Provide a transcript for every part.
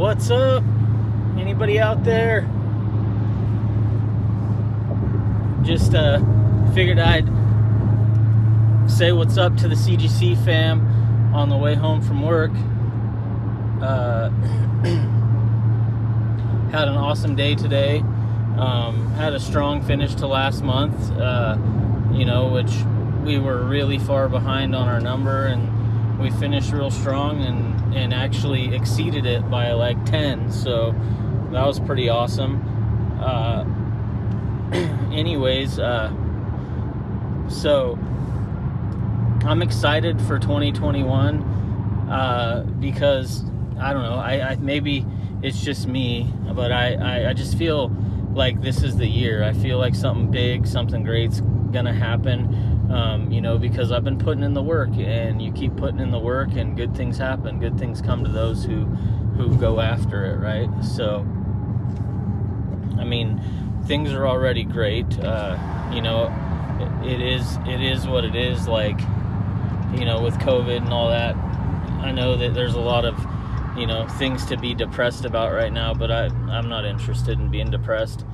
What's up? Anybody out there? Just uh, figured I'd say what's up to the CGC fam on the way home from work. Uh, had an awesome day today. Um, had a strong finish to last month, uh, you know, which we were really far behind on our number, and we finished real strong and, and actually exceeded it by like 10. So that was pretty awesome. Uh, anyways, uh, so I'm excited for 2021 uh, because I don't know. I, I, maybe it's just me, but I, I, I just feel like this is the year. I feel like something big, something great's gonna happen. Um, you know, because I've been putting in the work, and you keep putting in the work, and good things happen. Good things come to those who who go after it, right? So, I mean, things are already great. Uh, you know, it, it is it is what it is. Like, you know, with COVID and all that, I know that there's a lot of you know things to be depressed about right now, but I I'm not interested in being depressed.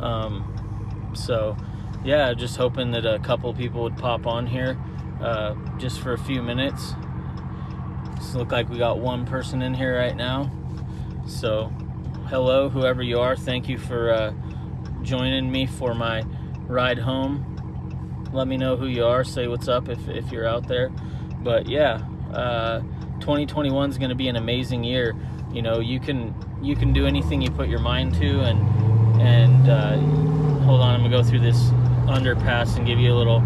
Um, so yeah, just hoping that a couple people would pop on here uh, just for a few minutes. Just look like we got one person in here right now. So hello, whoever you are. Thank you for uh, joining me for my ride home. Let me know who you are. Say what's up if, if you're out there. But yeah, uh, 2021 is going to be an amazing year. You know, you can you can do anything you put your mind to, and and uh, hold on, I'm gonna go through this underpass and give you a little.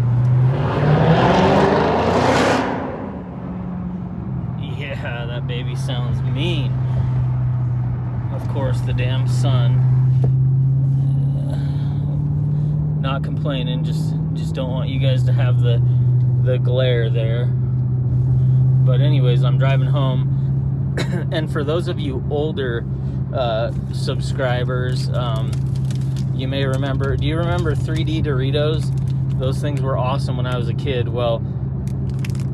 Yeah, that baby sounds mean. Of course, the damn sun. Not complaining, just just don't want you guys to have the the glare there. But anyways, I'm driving home, and for those of you older uh, subscribers, um, you may remember. Do you remember 3D Doritos? Those things were awesome when I was a kid. Well,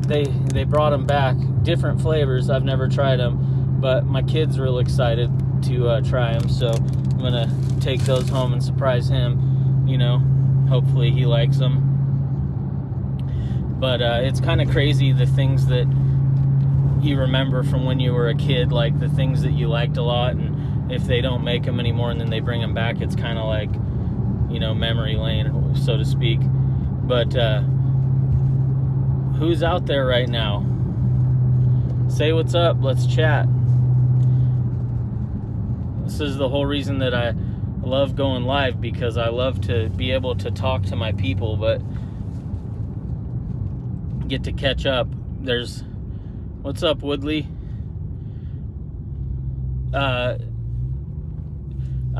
they they brought them back, different flavors. I've never tried them, but my kid's real excited to uh, try them. So I'm gonna take those home and surprise him. You know, hopefully he likes them. But uh, it's kind of crazy the things that you remember from when you were a kid, like the things that you liked a lot, and if they don't make them anymore and then they bring them back, it's kind of like, you know, memory lane, so to speak. But uh, who's out there right now? Say what's up. Let's chat. This is the whole reason that I love going live because I love to be able to talk to my people, but get to catch up. There's What's up, Woodley? Uh,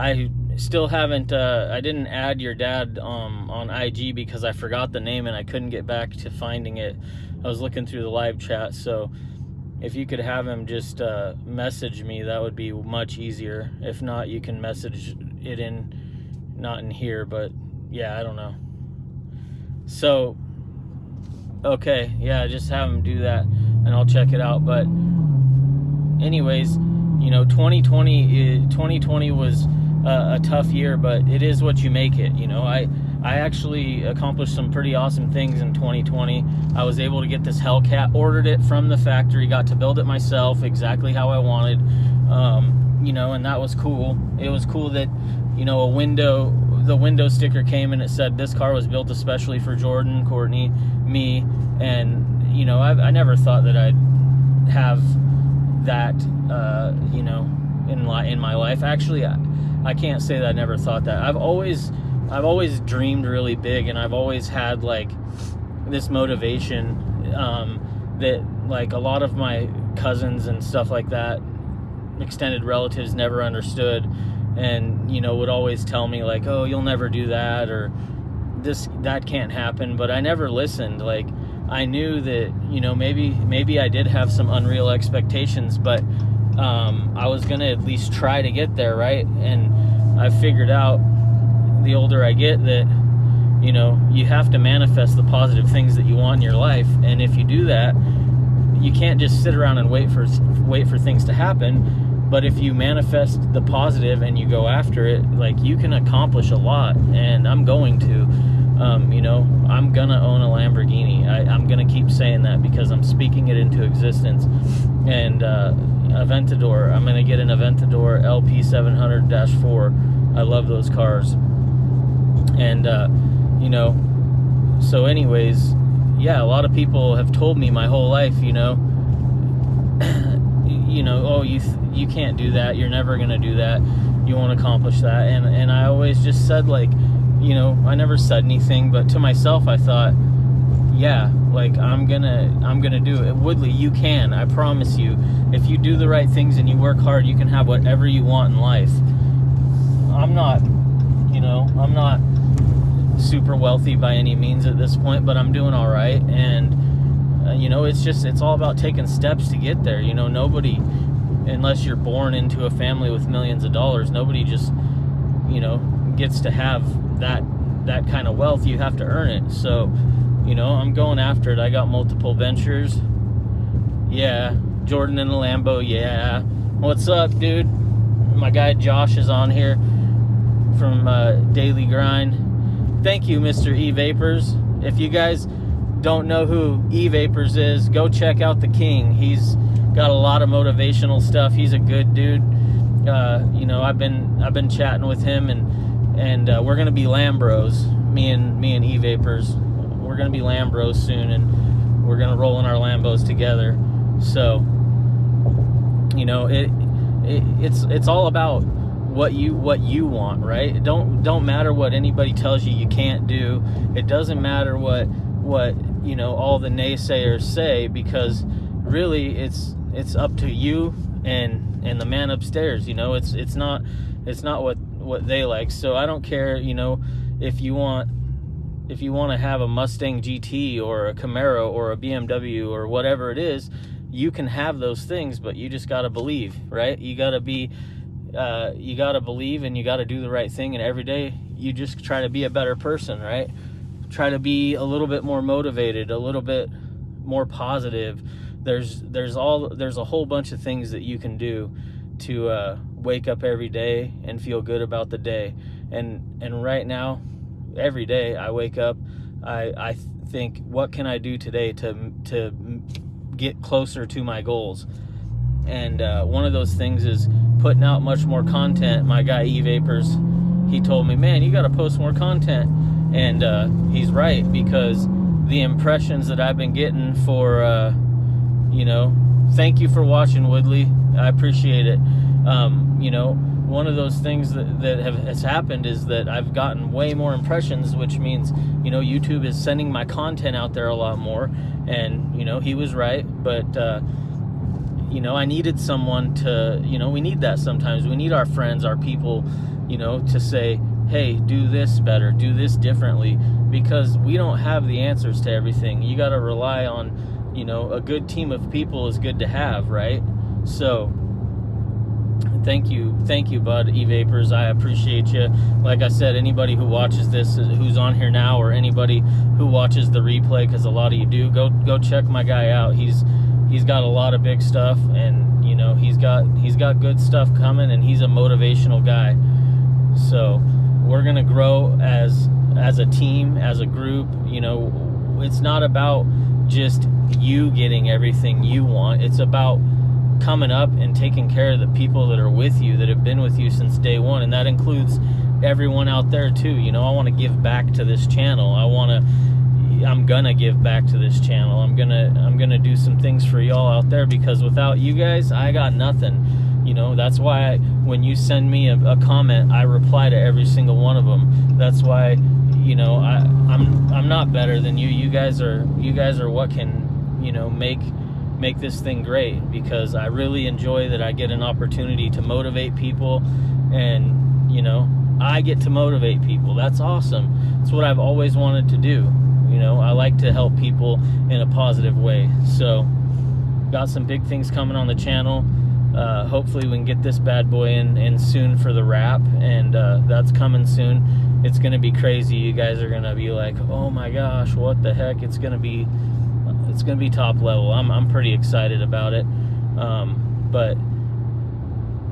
I still haven't. Uh, I didn't add your dad um, on IG because I forgot the name and I couldn't get back to finding it. I was looking through the live chat, so if you could have him just uh, message me, that would be much easier. If not, you can message it in, not in here, but yeah, I don't know. So, okay, yeah, just have him do that and I'll check it out. But anyways, you know, 2020 2020 was a, a tough year, but it is what you make it. You know, I I actually accomplished some pretty awesome things in 2020. I was able to get this Hellcat, ordered it from the factory, got to build it myself exactly how I wanted. Um, you know, and that was cool. It was cool that you know a window the window sticker came and it said this car was built especially for Jordan, Courtney, me, and you know, I've, I never thought that I'd have that, uh, you know, in in my life. Actually, I, I can't say that I never thought that. I've always, I've always dreamed really big, and I've always had like this motivation um, that like a lot of my cousins and stuff like that, extended relatives never understood, and you know would always tell me like, oh, you'll never do that or this that can't happen. But I never listened. Like I knew that you know maybe maybe I did have some unreal expectations, but um, I was gonna at least try to get there, right? And I figured out the older I get that you know you have to manifest the positive things that you want in your life, and if you do that, you can't just sit around and wait for wait for things to happen. but if you manifest the positive and you go after it like you can accomplish a lot and i'm going to um, you know i'm gonna own a lamborghini I, am gonna keep saying that because i'm speaking it into existence and uh, aventador i'm gonna get an aventador lp 700-4 i love those cars and uh, you know so anyways yeah a lot of people have told me my whole life you know you know, oh, you you can't do that. You're never gonna do that. You won't accomplish that. And and I always just said like, you know, I never said anything, but to myself, I thought, yeah, like I'm gonna I'm gonna do it. Woodley, you can. I promise you. If you do the right things and you work hard, you can have whatever you want in life. I'm not, you know, I'm not super wealthy by any means at this point, but I'm doing all right and uh, you know, it's just it's all about taking steps to get there. You know, nobody, unless you're born into a family with millions of dollars, nobody just, you know, gets to have that that kind of wealth. You have to earn it. So, you know, I'm going after it. I got multiple ventures. Yeah, Jordan in the Lambo. Yeah, what's up, dude? My guy Josh is on here from uh, Daily Grind. Thank you, Mr. E Vapors. If you guys don't know who E Vapors is, go check out the King. He's got a lot of motivational stuff. He's a good dude. Uh, you know, I've been I've been chatting with him, and and uh, we're gonna be Lambros. Me and me and E Vapors, we're gonna be Lambros soon, and we're gonna roll in our Lambos together. So, you know, it, it it's it's all about what you what you want, right? don't don't matter what anybody tells you you can't do. It doesn't matter what what you know all the naysayers say because really it's it's up to you and and the man upstairs you know it's it's not it's not what what they like so i don't care you know if you want if you want to have a mustang gt or a camaro or a bmw or whatever it is you can have those things but you just got to believe right you got to be uh, you got to believe and you got to do the right thing and every day you just try to be a better person right try to be a little bit more motivated, a little bit more positive. There's there's all there's a whole bunch of things that you can do to uh, wake up every day and feel good about the day. And and right now, every day I wake up, I I think what can I do today to to get closer to my goals. And uh, one of those things is putting out much more content. My guy E Vapors, he told me, man, you got to post more content and uh, he's right because the impressions that I've been getting for, uh, you know, thank you for watching, Woodley. I appreciate it. Um, you know, one of those things that, that have, has happened is that I've gotten way more impressions, which means, you know, YouTube is sending my content out there a lot more. And, you know, he was right. But, uh, you know, I needed someone to, you know, we need that sometimes. We need our friends, our people, you know, to say, hey, do this better, do this differently, because we don't have the answers to everything. You got to rely on, you know, a good team of people is good to have, right? So, thank you, thank you, Bud E Vapors. I appreciate you. Like I said, anybody who watches this, who's on here now, or anybody who watches the replay, because a lot of you do, go go check my guy out. He's he's got a lot of big stuff, and you know he's got he's got good stuff coming, and he's a motivational guy. So we're gonna grow as as a team, as a group. You know, it's not about just you getting everything you want. It's about coming up and taking care of the people that are with you, that have been with you since day one, and that includes everyone out there too. You know, I want to give back to this channel. I want to. I'm gonna give back to this channel. I'm gonna I'm gonna do some things for y'all out there because without you guys, I got nothing you know, that's why I, when you send me a, a, comment, I reply to every single one of them. That's why, you know, I, I'm I'm not better than you. You guys are you guys are what can, you know, make make this thing great because I really enjoy that I get an opportunity to motivate people and, you know, I get to motivate people. That's awesome. It's what I've always wanted to do. You know, I like to help people in a positive way. So, got some big things coming on the channel uh, hopefully we can get this bad boy in, in soon for the wrap and uh, that's coming soon it's gonna be crazy you guys are gonna be like oh my gosh what the heck it's gonna be it's gonna be top level I'm, I'm pretty excited about it um, but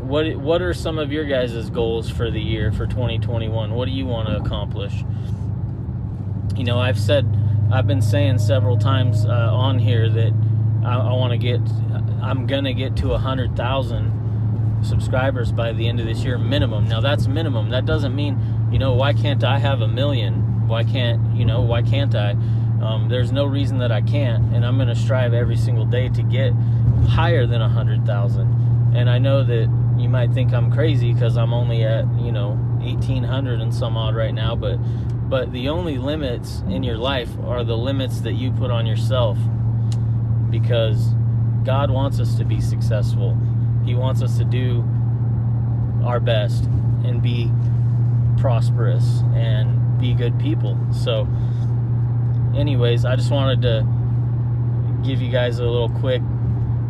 what what are some of your guys' goals for the year for 2021? What do you want to accomplish? You know, I've said, I've been saying several times uh, on here that I, I want to get, I'm gonna get to a hundred thousand subscribers by the end of this year minimum. Now that's minimum. That doesn't mean, you know, why can't I have a million? Why can't, you know, why can't I? Um, there's no reason that I can't, and I'm going to strive every single day to get higher than a hundred thousand. And I know that you might think I'm crazy because I'm only at, you know, 1800 and some odd right now, but but the only limits in your life are the limits that you put on yourself because God wants us to be successful. He wants us to do our best and be prosperous and be good people. So, anyways, I just wanted to give you guys a little quick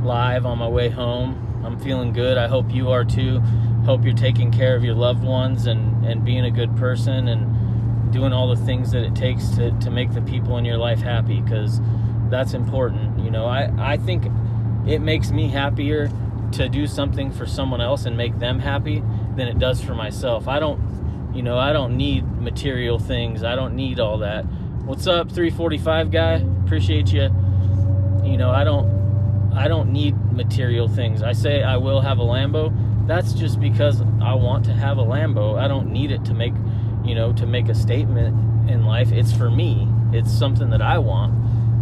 live on my way home. I'm feeling good. I hope you are too. Hope you're taking care of your loved ones and, and being a good person and doing all the things that it takes to, to make the people in your life happy because that's important. You know, I, I think it makes me happier to do something for someone else and make them happy than it does for myself. I don't, you know, I don't need material things. I don't need all that. What's up, 345 guy? Appreciate you. You know, I don't, I don't need material things. I say I will have a Lambo. That's just because I want to have a Lambo. I don't need it to make, you know, to make a statement in life. It's for me. It's something that I want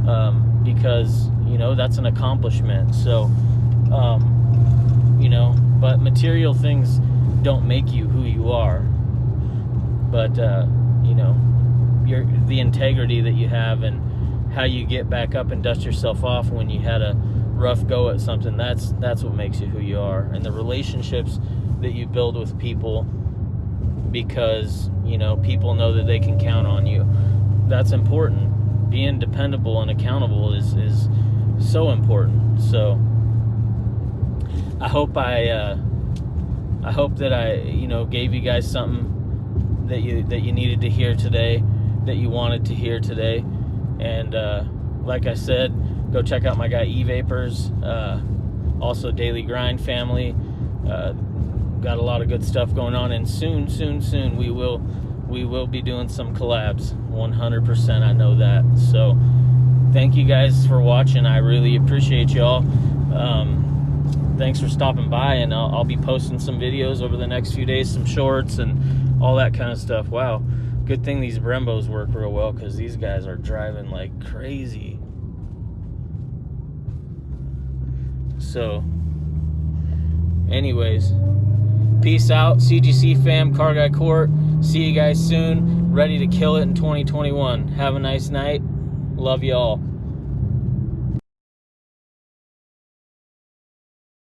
um, because you know that's an accomplishment. So. Um, you know, but material things don't make you who you are. But uh, you know, your the integrity that you have and how you get back up and dust yourself off when you had a rough go at something. That's that's what makes you who you are, and the relationships that you build with people because you know people know that they can count on you. That's important. Being dependable and accountable is is so important. So I hope I uh, I hope that I you know gave you guys something that you that you needed to hear today, that you wanted to hear today, and uh, like I said, go check out my guy E uh, also Daily Grind family. Uh, got a lot of good stuff going on, and soon, soon, soon we will we will be doing some collabs. 100%, I know that. So thank you guys for watching. I really appreciate y'all. Um, thanks for stopping by and I'll, I'll, be posting some videos over the next few days some shorts and all that kind of stuff. Wow. Good thing these brembos work real well because these guys are driving like crazy. So anyways peace out. Cgc fam car guy court. See you guys soon. Ready to kill it in 2021 have a nice night. Love y'all